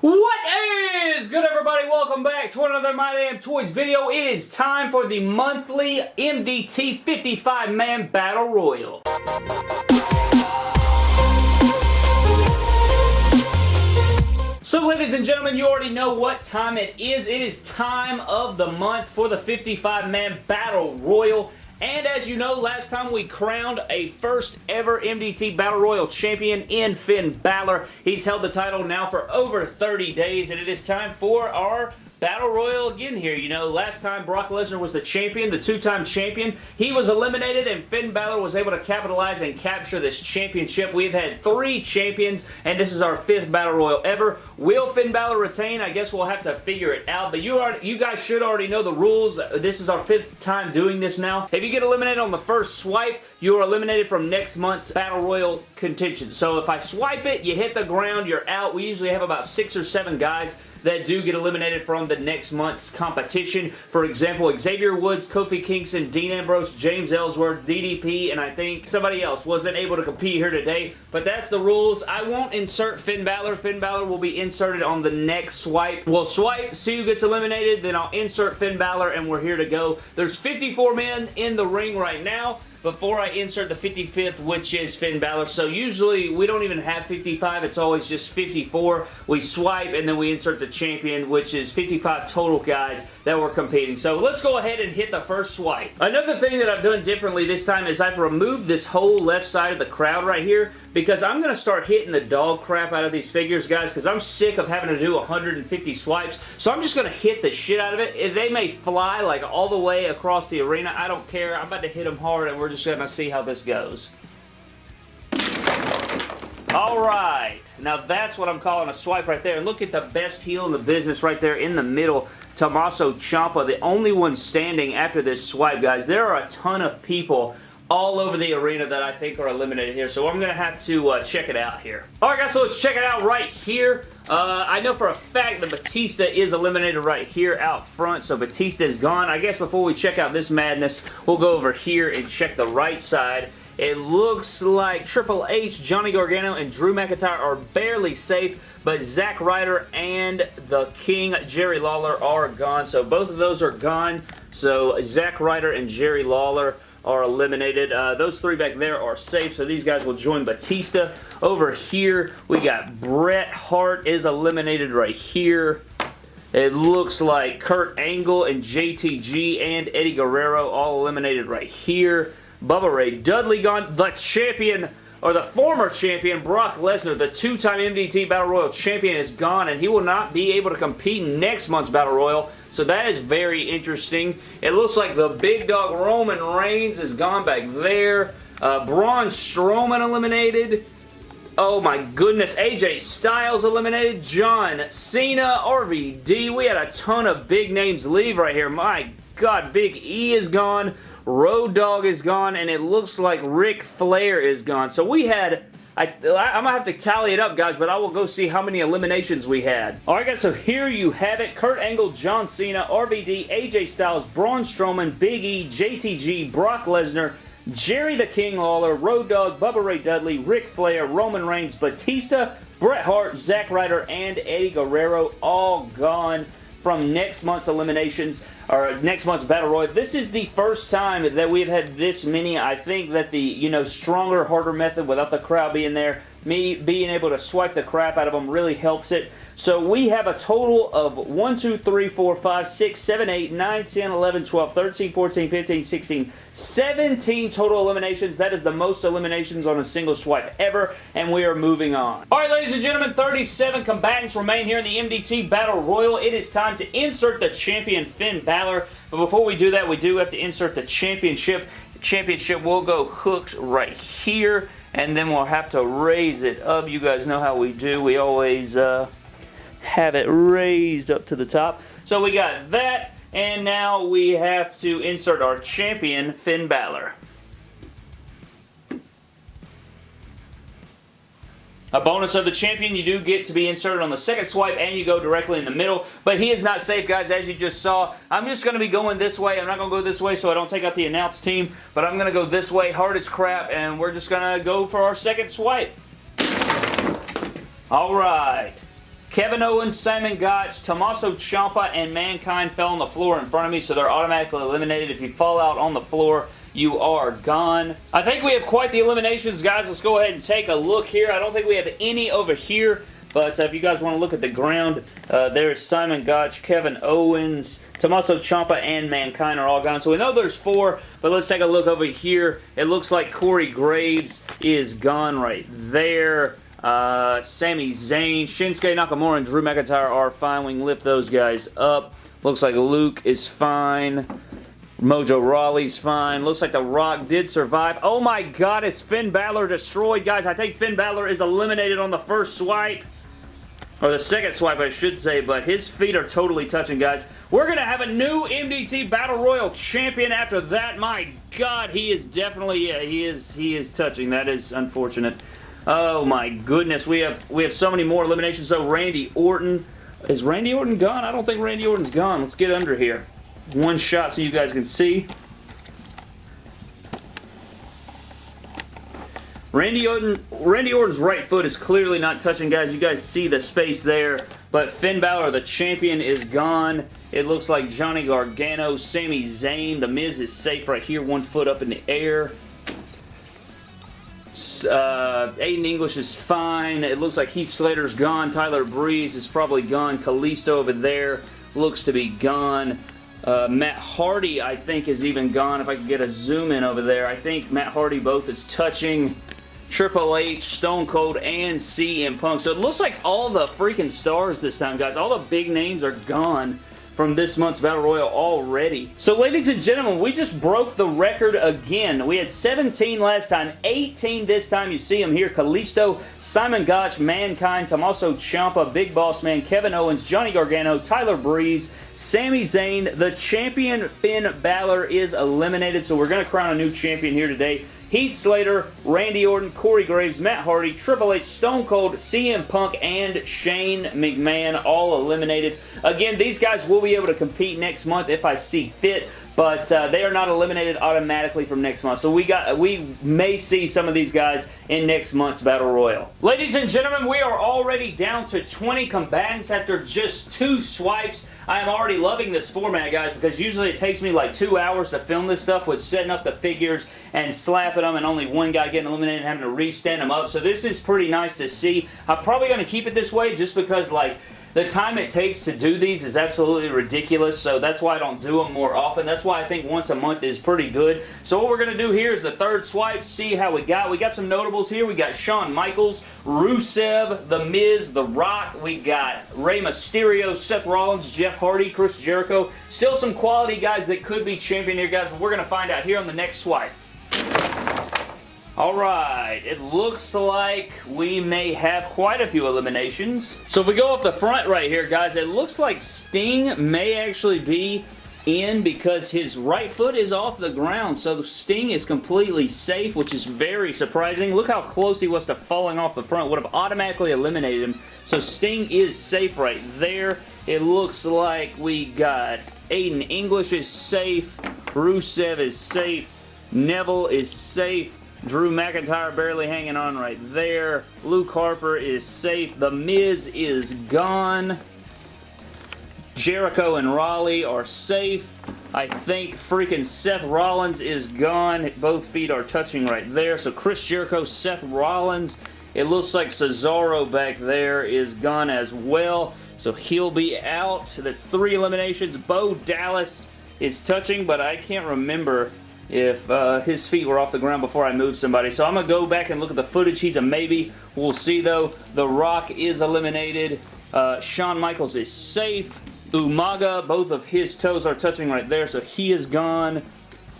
What is good everybody? Welcome back to another My Damn Toys video. It is time for the monthly MDT 55 Man Battle Royal. So ladies and gentlemen, you already know what time it is. It is time of the month for the 55 Man Battle Royal. And as you know, last time we crowned a first ever MDT Battle Royal champion in Finn Balor. He's held the title now for over 30 days, and it is time for our Battle Royal again here. You know, last time Brock Lesnar was the champion, the two-time champion. He was eliminated and Finn Balor was able to capitalize and capture this championship. We've had three champions and this is our fifth Battle Royal ever. Will Finn Balor retain? I guess we'll have to figure it out, but you, are, you guys should already know the rules. This is our fifth time doing this now. If you get eliminated on the first swipe, you are eliminated from next month's Battle Royal contention. So if I swipe it, you hit the ground, you're out. We usually have about six or seven guys that do get eliminated from the next month's competition. For example, Xavier Woods, Kofi Kingston, Dean Ambrose, James Ellsworth, DDP, and I think somebody else wasn't able to compete here today. But that's the rules. I won't insert Finn Balor. Finn Balor will be inserted on the next swipe. We'll swipe, see who gets eliminated, then I'll insert Finn Balor, and we're here to go. There's 54 men in the ring right now before I insert the 55th, which is Finn Balor. So usually we don't even have 55. It's always just 54. We swipe and then we insert the champion, which is 55 total guys that were competing. So let's go ahead and hit the first swipe. Another thing that I've done differently this time is I've removed this whole left side of the crowd right here because I'm going to start hitting the dog crap out of these figures, guys, because I'm sick of having to do 150 swipes. So I'm just going to hit the shit out of it. They may fly like all the way across the arena. I don't care. I'm about to hit them hard and we're just going to see how this goes. Alright, now that's what I'm calling a swipe right there. And look at the best heel in the business right there in the middle. Tommaso Ciampa, the only one standing after this swipe, guys. There are a ton of people all over the arena that I think are eliminated here. So I'm going to have to uh, check it out here. Alright guys, so let's check it out right here. Uh, I know for a fact that Batista is eliminated right here out front, so Batista is gone. I guess before we check out this madness, we'll go over here and check the right side. It looks like Triple H, Johnny Gargano, and Drew McIntyre are barely safe, but Zack Ryder and the King, Jerry Lawler, are gone. So both of those are gone. So Zack Ryder and Jerry Lawler are eliminated. Uh, those three back there are safe, so these guys will join Batista. Over here, we got Bret Hart is eliminated right here. It looks like Kurt Angle and JTG and Eddie Guerrero all eliminated right here. Bubba Ray Dudley gone. The champion or the former champion, Brock Lesnar, the two-time MDT Battle Royal champion, is gone, and he will not be able to compete next month's Battle Royal, so that is very interesting. It looks like the big dog Roman Reigns is gone back there. Uh, Braun Strowman eliminated. Oh my goodness, AJ Styles eliminated, John Cena, RVD. We had a ton of big names leave right here. My God, Big E is gone. Road Dogg is gone, and it looks like Ric Flair is gone. So we had I, am going to have to tally it up, guys, but I will go see how many eliminations we had. Alright, guys, so here you have it. Kurt Angle, John Cena, RVD, AJ Styles, Braun Strowman, Big E, JTG, Brock Lesnar, Jerry the King Lawler, Road Dogg, Bubba Ray Dudley, Ric Flair, Roman Reigns, Batista, Bret Hart, Zack Ryder, and Eddie Guerrero all gone from next month's eliminations or next month's Battle Royal. This is the first time that we've had this many. I think that the, you know, stronger, harder method without the crowd being there, me being able to swipe the crap out of them really helps it. So we have a total of 1, 2, 3, 4, 5, 6, 7, 8, 9, 10, 11, 12, 13, 14, 15, 16, 17 total eliminations. That is the most eliminations on a single swipe ever, and we are moving on. Alright, ladies and gentlemen, 37 combatants remain here in the MDT Battle Royal. It is time to insert the champion Finn Balor, but before we do that, we do have to insert the championship. The championship will go hooked right here, and then we'll have to raise it up. You guys know how we do. We always... Uh, have it raised up to the top. So we got that, and now we have to insert our champion, Finn Balor. A bonus of the champion, you do get to be inserted on the second swipe and you go directly in the middle. But he is not safe, guys, as you just saw. I'm just going to be going this way. I'm not going to go this way so I don't take out the announce team. But I'm going to go this way, hard as crap, and we're just going to go for our second swipe. All right. Kevin Owens, Simon Gotch, Tommaso Ciampa, and Mankind fell on the floor in front of me, so they're automatically eliminated. If you fall out on the floor, you are gone. I think we have quite the eliminations, guys. Let's go ahead and take a look here. I don't think we have any over here. But uh, if you guys want to look at the ground, uh, there's Simon Gotch, Kevin Owens, Tommaso Ciampa, and Mankind are all gone. So we know there's four, but let's take a look over here. It looks like Corey Graves is gone right there. Uh, Sami Zayn, Shinsuke Nakamura, and Drew McIntyre are fine. We can lift those guys up. Looks like Luke is fine. Mojo Rawley's fine. Looks like The Rock did survive. Oh my god, is Finn Balor destroyed? Guys, I think Finn Balor is eliminated on the first swipe. Or the second swipe, I should say, but his feet are totally touching, guys. We're going to have a new MDT Battle Royal champion after that. My God, he is definitely, yeah, he is, he is touching. That is unfortunate. Oh my goodness, we have, we have so many more eliminations. So Randy Orton, is Randy Orton gone? I don't think Randy Orton's gone. Let's get under here. One shot so you guys can see. Randy Orton, Randy Orton's right foot is clearly not touching, guys. You guys see the space there. But Finn Balor, the champion, is gone. It looks like Johnny Gargano, Sami Zayn. The Miz is safe right here, one foot up in the air. Uh, Aiden English is fine. It looks like Heath Slater's gone. Tyler Breeze is probably gone. Kalisto over there looks to be gone. Uh, Matt Hardy, I think, is even gone. If I could get a zoom in over there. I think Matt Hardy both is touching. Triple H, Stone Cold, and CM Punk. So it looks like all the freaking stars this time, guys. All the big names are gone from this month's Battle Royal already. So ladies and gentlemen, we just broke the record again. We had 17 last time, 18 this time. You see them here. Kalisto, Simon Gotch, Mankind, Tommaso Ciampa, Big Boss Man, Kevin Owens, Johnny Gargano, Tyler Breeze, Sami Zayn. The champion Finn Balor is eliminated, so we're going to crown a new champion here today. Heath Slater, Randy Orton, Corey Graves, Matt Hardy, Triple H, Stone Cold, CM Punk, and Shane McMahon all eliminated. Again, these guys will be able to compete next month if I see fit, but uh, they are not eliminated automatically from next month. So we got we may see some of these guys in next month's Battle Royal. Ladies and gentlemen, we are already down to 20 combatants after just two swipes. I am already loving this format, guys, because usually it takes me like two hours to film this stuff with setting up the figures and slapping them and only one guy getting eliminated and having to restand them up. So this is pretty nice to see. I'm probably going to keep it this way just because like the time it takes to do these is absolutely ridiculous, so that's why I don't do them more often. That's why I think once a month is pretty good. So what we're going to do here is the third swipe, see how we got. We got some notables here. We got Shawn Michaels, Rusev, The Miz, The Rock. We got Rey Mysterio, Seth Rollins, Jeff Hardy, Chris Jericho. Still some quality guys that could be champion here, guys, but we're going to find out here on the next swipe. Alright, it looks like we may have quite a few eliminations. So if we go up the front right here, guys, it looks like Sting may actually be in because his right foot is off the ground. So Sting is completely safe, which is very surprising. Look how close he was to falling off the front. Would have automatically eliminated him. So Sting is safe right there. It looks like we got Aiden English is safe. Rusev is safe. Neville is safe. Drew McIntyre barely hanging on right there. Luke Harper is safe. The Miz is gone. Jericho and Rawley are safe. I think freaking Seth Rollins is gone. Both feet are touching right there. So Chris Jericho, Seth Rollins. It looks like Cesaro back there is gone as well. So he'll be out. That's three eliminations. Bo Dallas is touching, but I can't remember if uh, his feet were off the ground before I moved somebody. So I'm going to go back and look at the footage. He's a maybe. We'll see, though. The Rock is eliminated. Uh, Shawn Michaels is safe. Umaga, both of his toes are touching right there, so he is gone.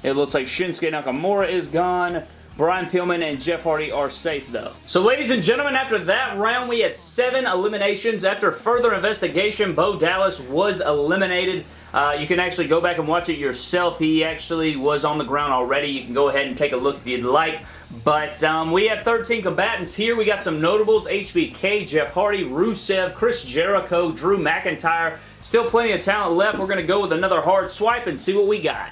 It looks like Shinsuke Nakamura is gone. Brian Pillman and Jeff Hardy are safe though. So ladies and gentlemen, after that round we had seven eliminations. After further investigation, Bo Dallas was eliminated. Uh, you can actually go back and watch it yourself. He actually was on the ground already. You can go ahead and take a look if you'd like. But um, we have 13 combatants here. We got some notables. HBK, Jeff Hardy, Rusev, Chris Jericho, Drew McIntyre. Still plenty of talent left. We're going to go with another hard swipe and see what we got.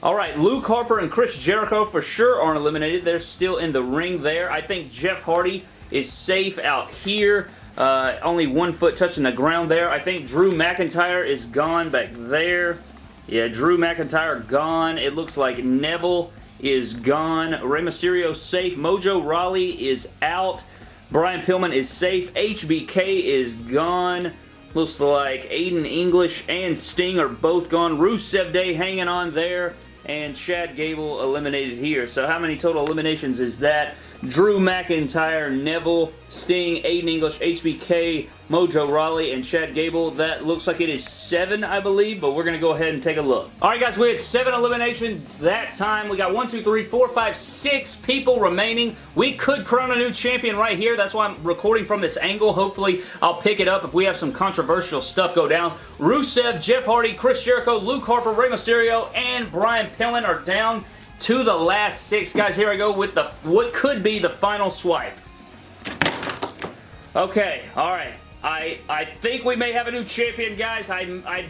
Alright, Luke Harper and Chris Jericho for sure aren't eliminated. They're still in the ring there. I think Jeff Hardy is safe out here. Uh, only one foot touching the ground there. I think Drew McIntyre is gone back there. Yeah, Drew McIntyre gone. It looks like Neville is gone. Rey Mysterio safe. Mojo Rawley is out. Brian Pillman is safe. HBK is gone. Looks like Aiden English and Sting are both gone. Rusev Day hanging on there. And Chad Gable eliminated here. So how many total eliminations is that? Drew McIntyre, Neville, Sting, Aiden English, HBK, Mojo Rawley, and Chad Gable. That looks like it is seven, I believe, but we're going to go ahead and take a look. All right, guys, we had seven eliminations that time. We got one, two, three, four, five, six people remaining. We could crown a new champion right here. That's why I'm recording from this angle. Hopefully, I'll pick it up if we have some controversial stuff go down. Rusev, Jeff Hardy, Chris Jericho, Luke Harper, Rey Mysterio, and Brian Pillman are down to the last six. Guys, here I go with the what could be the final swipe. Okay, alright. I I think we may have a new champion, guys. I, I,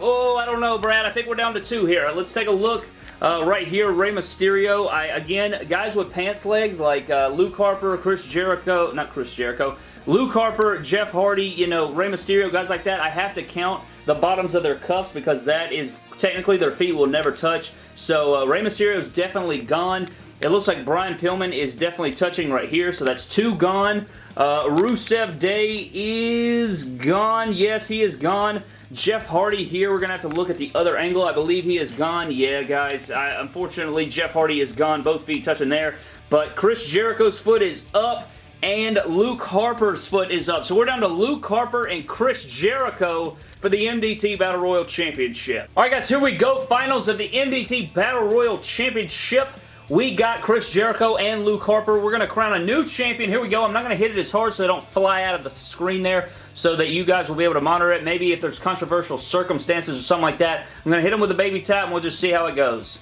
oh, I don't know, Brad. I think we're down to two here. Let's take a look uh, right here. Rey Mysterio. I Again, guys with pants legs like uh, Luke Harper, Chris Jericho, not Chris Jericho, Luke Harper, Jeff Hardy, you know, Rey Mysterio, guys like that. I have to count the bottoms of their cuffs because that is technically their feet will never touch. So uh, Rey Mysterio is definitely gone. It looks like Brian Pillman is definitely touching right here, so that's two gone. Uh, Rusev Day is gone. Yes, he is gone. Jeff Hardy here. We're going to have to look at the other angle. I believe he is gone. Yeah, guys. I, unfortunately, Jeff Hardy is gone. Both feet touching there. But Chris Jericho's foot is up and Luke Harper's foot is up. So we're down to Luke Harper and Chris Jericho for the MDT Battle Royal Championship. Alright guys, here we go. Finals of the MDT Battle Royal Championship. We got Chris Jericho and Luke Harper. We're going to crown a new champion. Here we go. I'm not going to hit it as hard so they don't fly out of the screen there so that you guys will be able to monitor it. Maybe if there's controversial circumstances or something like that, I'm going to hit them with a baby tap and we'll just see how it goes.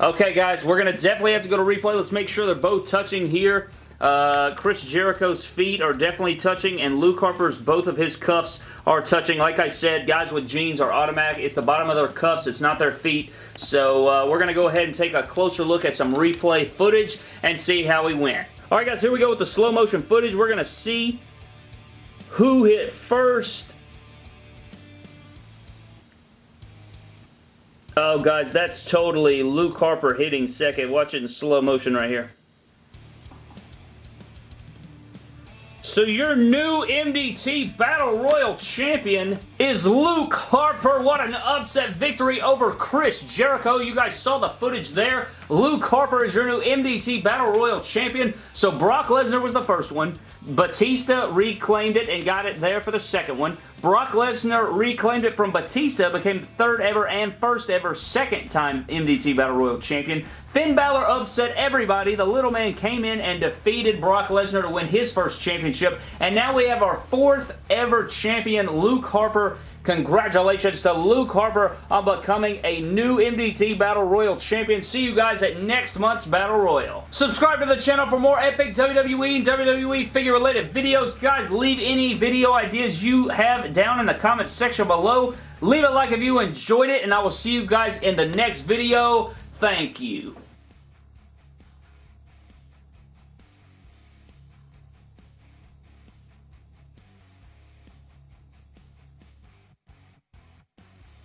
Okay, guys, we're going to definitely have to go to replay. Let's make sure they're both touching here. Uh, Chris Jericho's feet are definitely touching, and Luke Harper's, both of his cuffs are touching. Like I said, guys with jeans are automatic. It's the bottom of their cuffs. It's not their feet. So uh, we're going to go ahead and take a closer look at some replay footage and see how we went. Alright guys, here we go with the slow motion footage. We're going to see who hit first. Oh guys, that's totally Luke Harper hitting second. Watch it in slow motion right here. So your new MDT Battle Royal Champion is Luke Harper. What an upset victory over Chris Jericho. You guys saw the footage there. Luke Harper is your new MDT Battle Royal Champion. So Brock Lesnar was the first one. Batista reclaimed it and got it there for the second one. Brock Lesnar reclaimed it from Batista, became the third ever and first ever second time MDT Battle Royal Champion. Finn Balor upset everybody. The little man came in and defeated Brock Lesnar to win his first championship. And now we have our fourth ever champion, Luke Harper. Congratulations to Luke Harper on becoming a new MDT Battle Royal champion. See you guys at next month's Battle Royal. Subscribe to the channel for more epic WWE and WWE figure related videos. Guys, leave any video ideas you have down in the comments section below. Leave a like if you enjoyed it, and I will see you guys in the next video. Thank you.